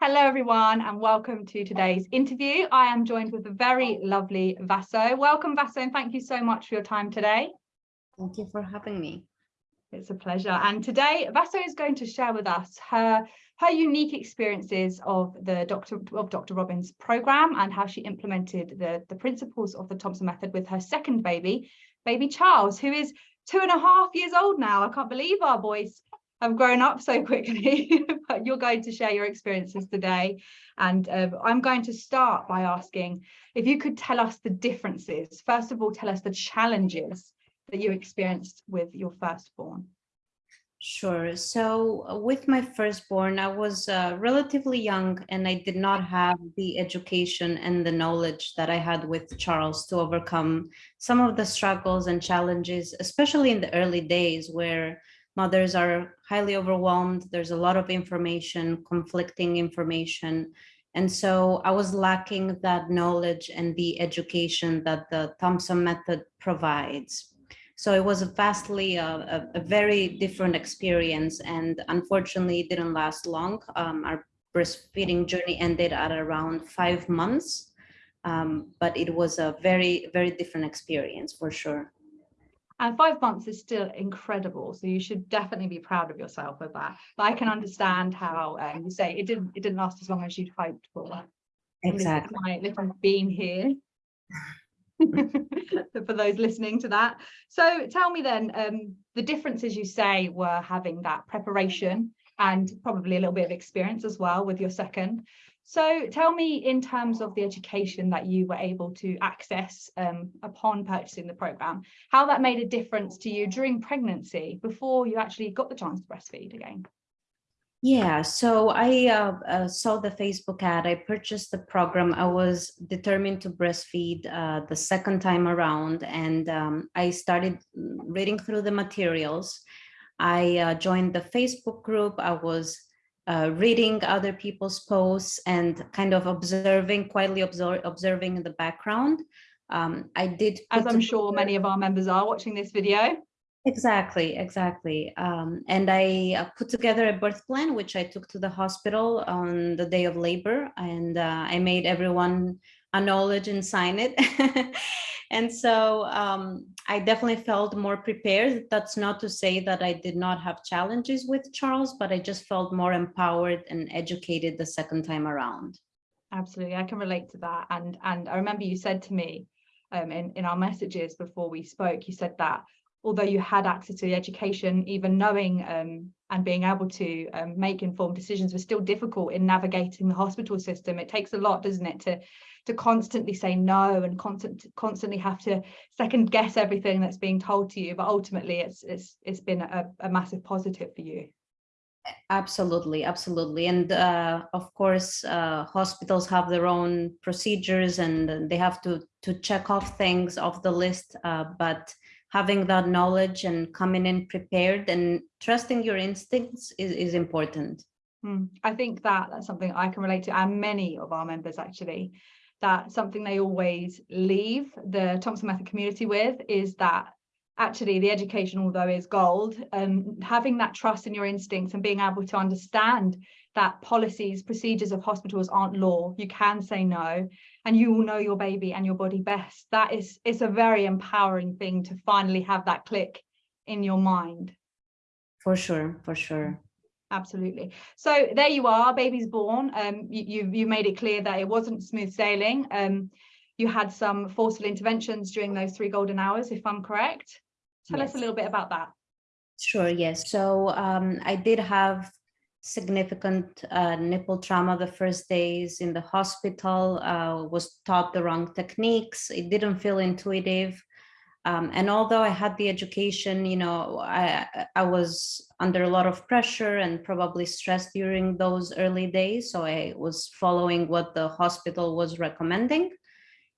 Hello, everyone, and welcome to today's interview. I am joined with the very lovely Vaso. Welcome, Vaso, and thank you so much for your time today. Thank you for having me. It's a pleasure. And today, Vaso is going to share with us her, her unique experiences of the Dr. of Dr. Robyn's program and how she implemented the, the principles of the Thompson method with her second baby, baby Charles, who is two and a half years old now. I can't believe our boys have grown up so quickly, but you're going to share your experiences today. And uh, I'm going to start by asking if you could tell us the differences. First of all, tell us the challenges that you experienced with your firstborn. Sure. So uh, with my firstborn, I was uh, relatively young and I did not have the education and the knowledge that I had with Charles to overcome some of the struggles and challenges, especially in the early days where mothers are highly overwhelmed. There's a lot of information, conflicting information. And so I was lacking that knowledge and the education that the Thompson method provides. So it was a vastly, uh, a, a, very different experience and unfortunately it didn't last long. Um, our breastfeeding journey ended at around five months, um, but it was a very, very different experience for sure. And five months is still incredible. So you should definitely be proud of yourself with that. But I can understand how um, you say it didn't it didn't last as long as you'd hoped for. Exactly. My little being here. for those listening to that. So tell me then, um, the differences you say were having that preparation and probably a little bit of experience as well with your second. So tell me in terms of the education that you were able to access um, upon purchasing the program, how that made a difference to you during pregnancy before you actually got the chance to breastfeed again. Yeah, so I uh, uh, saw the Facebook ad. I purchased the program. I was determined to breastfeed uh, the second time around, and um, I started reading through the materials. I uh, joined the Facebook group. I was uh, reading other people's posts and kind of observing, quietly observe, observing in the background. Um, I did. As I'm sure many of our members are watching this video. Exactly, exactly. Um, and I uh, put together a birth plan, which I took to the hospital on the day of labor, and uh, I made everyone acknowledge and sign it. and so um, I definitely felt more prepared. That's not to say that I did not have challenges with Charles, but I just felt more empowered and educated the second time around. Absolutely, I can relate to that. And and I remember you said to me um, in, in our messages before we spoke, you said that although you had access to the education, even knowing um, and being able to um, make informed decisions was still difficult in navigating the hospital system. It takes a lot, doesn't it, to to constantly say no and constant, constantly have to second guess everything that's being told to you. But ultimately, it's it's it's been a, a massive positive for you. Absolutely, absolutely. And uh, of course, uh, hospitals have their own procedures and they have to, to check off things off the list. Uh, but having that knowledge and coming in prepared and trusting your instincts is, is important. Mm, I think that that's something I can relate to and many of our members actually that something they always leave the Thompson Method community with is that actually the education, although is gold, um, having that trust in your instincts and being able to understand that policies, procedures of hospitals aren't law. You can say no, and you will know your baby and your body best. That is, it's a very empowering thing to finally have that click in your mind. For sure, for sure. Absolutely. So there you are, baby's born. Um, you, you, you made it clear that it wasn't smooth sailing. Um, you had some forceful interventions during those three golden hours, if I'm correct. Tell yes. us a little bit about that. Sure, yes. So um, I did have significant uh, nipple trauma the first days in the hospital, uh, was taught the wrong techniques. It didn't feel intuitive. Um, and although I had the education, you know, I, I was under a lot of pressure and probably stressed during those early days. So I was following what the hospital was recommending.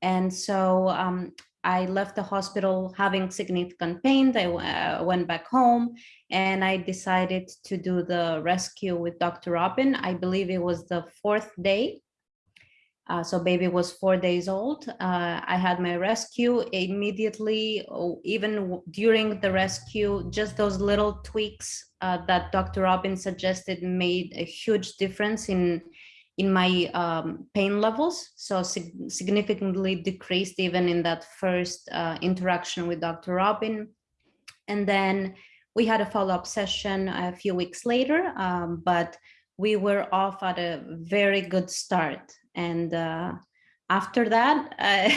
And so um, I left the hospital having significant pain. I uh, went back home and I decided to do the rescue with Dr. Robyn. I believe it was the fourth day. Uh, so baby was four days old. Uh, I had my rescue immediately, oh, even during the rescue, just those little tweaks uh, that Dr. Robyn suggested made a huge difference in in my um, pain levels, so sig significantly decreased even in that first uh, interaction with Dr. Robyn. And then we had a follow-up session a few weeks later, um, but we were off at a very good start. And uh, after that, uh,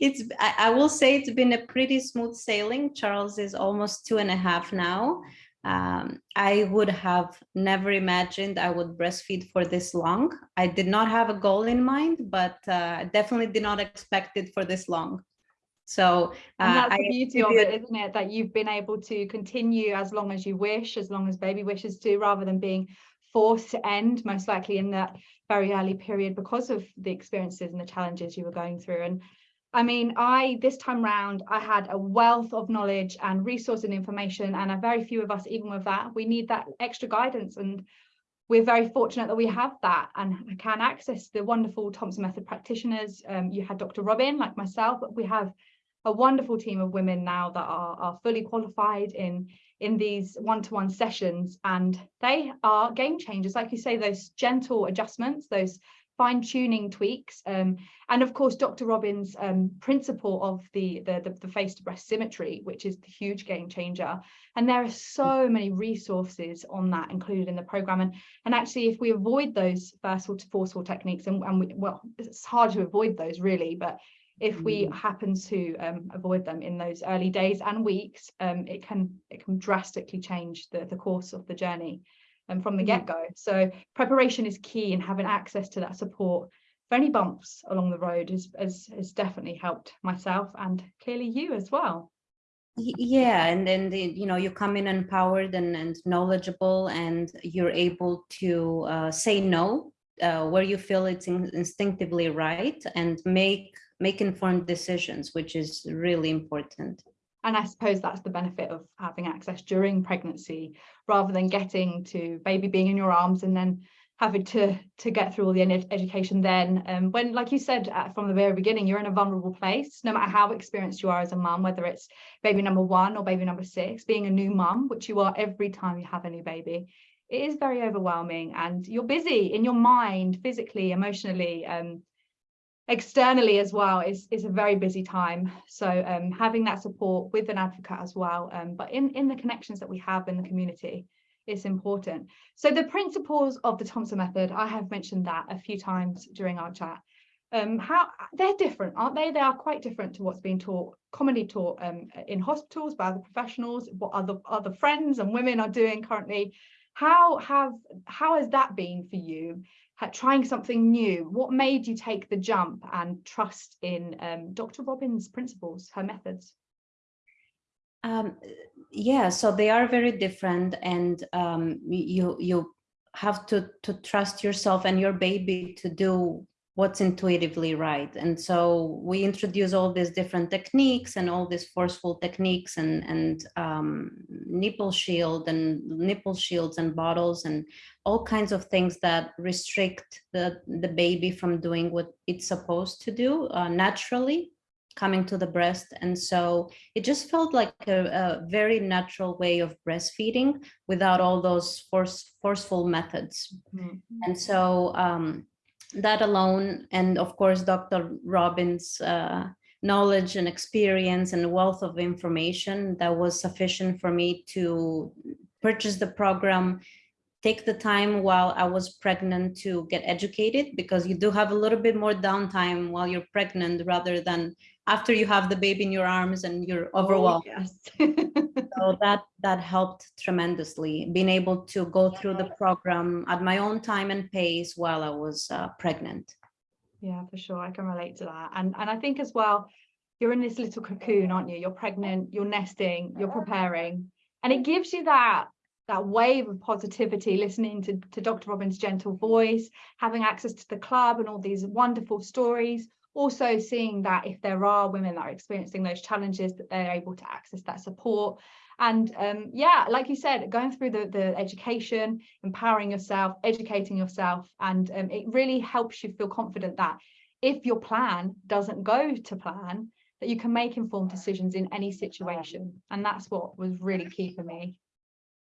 it's I, I, will say it's been a pretty smooth sailing. Charles is almost two and a half now. Um, I would have never imagined I would breastfeed for this long. I did not have a goal in mind, but uh, definitely did not expect it for this long. So uh, and that's the beauty of it, isn't it? That you've been able to continue as long as you wish, as long as baby wishes to, rather than being forced to end, most likely in that very early period because of the experiences and the challenges you were going through. And I mean, I this time round, I had a wealth of knowledge and resource and information, and a very few of us, even with that, we need that extra guidance. And we're very fortunate that we have that and can access the wonderful Thompson Method practitioners. Um, you had Dr. Robyn, like myself, but we have a wonderful team of women now that are, are fully qualified in in these one-to-one -one sessions and they are game changers like you say those gentle adjustments those fine-tuning tweaks um, and of course dr robyn's um, principle of the, the the the face to breast symmetry which is the huge game changer. And there are so many resources on that included in the program. And and actually if we avoid those first forceful techniques and, and we, well it's hard to avoid those really but if we mm. happen to um, avoid them in those early days and weeks, um, it can it can drastically change the, the course of the journey um, from the mm. get-go. So preparation is key and having access to that support for any bumps along the road has, has, has definitely helped myself and clearly you as well. Yeah, and then the, you know you come in empowered and, and knowledgeable, and you're able to uh, say no uh, where you feel it's in instinctively right, and make make informed decisions, which is really important. And I suppose that's the benefit of having access during pregnancy, rather than getting to baby being in your arms and then having to to get through all the ed education then. Um, when like you said from the very beginning you're in a vulnerable place no matter how experienced you are as a mum whether it's baby number one or baby number six being a new mum which you are every time you have a new baby it is very overwhelming and you're busy in your mind physically emotionally um, externally as well is is a very busy time. So um, having that support with an advocate as well um, but in in the connections that we have in the community it's important. So the principles of the thompson method i have mentioned that a few times during our chat. Um how they're different aren't they? They are quite different to what's being taught commonly taught um, in hospitals by other professionals what other other friends and women are doing currently how have how has that been for you? Trying something new what made you take the jump and trust in um, dr robyn's principles her methods? Um, yeah so they are very different and um, you you have to to trust yourself and your baby to do what's intuitively right. And so we introduce all these different techniques and all these forceful techniques and, and um, nipple shield and nipple shields and bottles and all kinds of things that restrict the, the baby from doing what it's supposed to do uh, naturally coming to the breast. And so it just felt like a, a very natural way of breastfeeding without all those force, forceful methods. Mm -hmm. And so um, that alone, and of course, Dr. Robyn's uh, knowledge and experience and wealth of information that was sufficient for me to purchase the program, take the time while I was pregnant to get educated because you do have a little bit more downtime while you're pregnant rather than after you have the baby in your arms and you're oh, overwhelmed. Oh, yes. so that that helped tremendously being able to go through the program at my own time and pace while I was uh, pregnant. Yeah, for sure. I can relate to that. And and I think as well, you're in this little cocoon, aren't you? You're pregnant, you're nesting, you're preparing. And it gives you that that wave of positivity, listening to, to Dr. Robyn's gentle voice, having access to the club and all these wonderful stories, also seeing that if there are women that are experiencing those challenges that they're able to access that support. And um, yeah like you said going through the the education empowering yourself educating yourself and um, it really helps you feel confident that if your plan doesn't go to plan that you can make informed decisions in any situation. And that's what was really key for me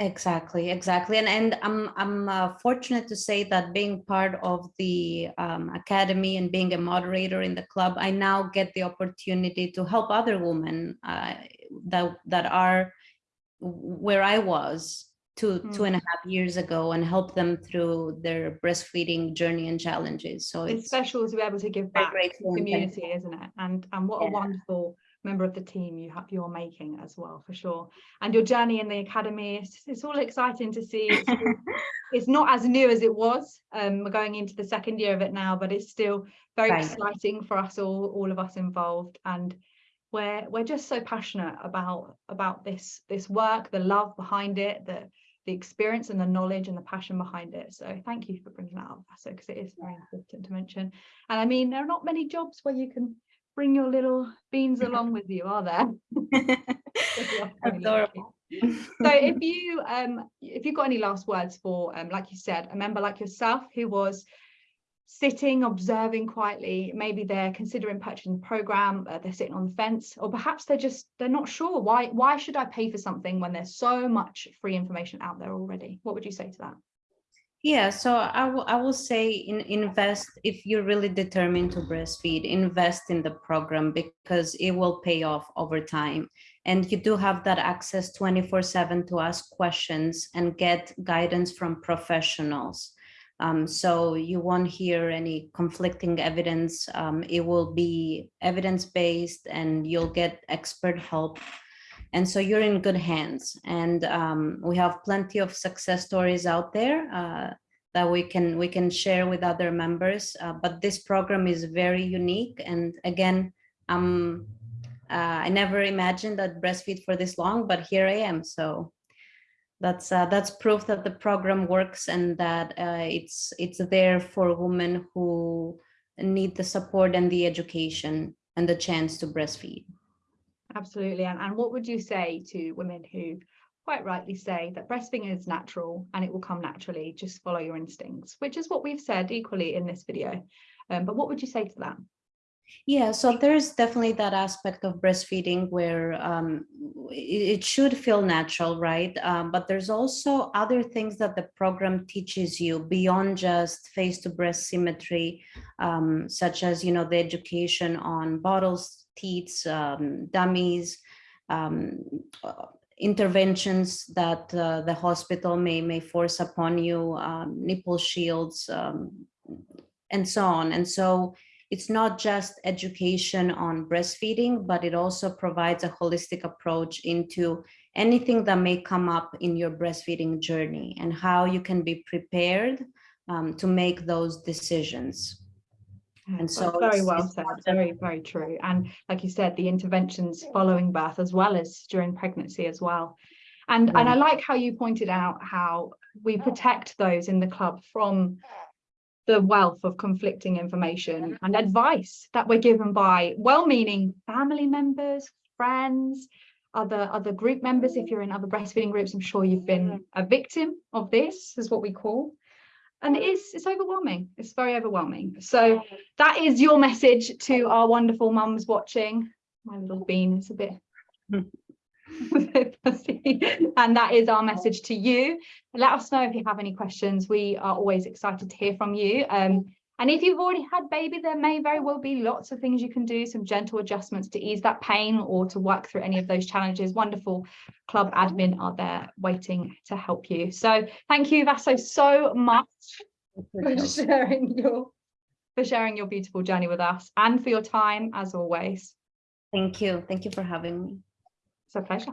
Exactly, exactly. And and I'm I'm uh, fortunate to say that being part of the um, academy and being a moderator in the club, I now get the opportunity to help other women uh, that that are where I was two two and a half years ago and help them through their breastfeeding journey and challenges. So It's it's special to be able to give back to the community, isn't it? And and what a wonderful member of the team you have you're making as well, for sure. And your journey in the academy, it's, it's all exciting to see. It's, it's not as new as it was. Um, we're going into the second year of it now, but it's still very Right. exciting for us all, all of us involved. And we're we're just so passionate about about this this work, the love behind it, the the experience and the knowledge and the passion behind it. So thank you for bringing that up, Vaso, because it is very important to mention. And I mean, there are not many jobs where you can bring your little beans along with you, are there? We are very lucky. Adorable. So if you um if you've got any last words for um like you said, a member like yourself who was sitting observing quietly, maybe they're considering purchasing the program, uh, they're sitting on the fence, or perhaps they're just they're not sure why why should I pay for something when there's so much free information out there already? What would you say to that? Yeah, so I will I will say in, invest if you're really determined to breastfeed, invest in the program because it will pay off over time. And you do have that access 24/7 to ask questions and get guidance from professionals. Um, so you won't hear any conflicting evidence. Um, it will be evidence-based and you'll get expert help and so you're in good hands. And um, we have plenty of success stories out there uh, that we can we can share with other members. Uh, but this program is very unique. And again, um, uh, I never imagined that breastfeed for this long, but here I am. So that's uh, that's proof that the program works and that uh, it's it's there for women who need the support and the education and the chance to breastfeed. Absolutely. And, and what would you say to women who quite rightly say that breastfeeding is natural and it will come naturally, just follow your instincts, which is what we've said equally in this video. Um, but what would you say to that? Yeah, so there's definitely that aspect of breastfeeding where um, it, it should feel natural, right? Um, but there's also other things that the program teaches you beyond just face to breast symmetry, um, such as, you know, the education on bottles, teats, um, dummies, um, uh, interventions that uh, the hospital may may force upon you, um, nipple shields, um, and so on. And so it's not just education on breastfeeding, but it also provides a holistic approach into anything that may come up in your breastfeeding journey and how you can be prepared um, to make those decisions. And That's so very well said, very, very true. And like you said, the interventions following birth as well as during pregnancy as well. And and I mm. like how you pointed out how we protect those in the club from the wealth of conflicting information and advice that we're given by well-meaning family members, friends, other other group members. If you're in other breastfeeding groups, I'm sure you've been a victim of this, is what we call. And it is it's overwhelming. It's very overwhelming. So that is your message to our wonderful mums watching. My little bean is a bit and that is our message to you. Let us know if you have any questions. We are always excited to hear from you. Um, and if you've already had baby, there may very well be lots of things you can do, some gentle adjustments to ease that pain or to work through any of those challenges. Wonderful club admin are there waiting to help you. So thank you, Vaso, so much for sharing your for sharing your beautiful journey with us and for your time as always. Thank you. Thank you for having me. It's a pleasure.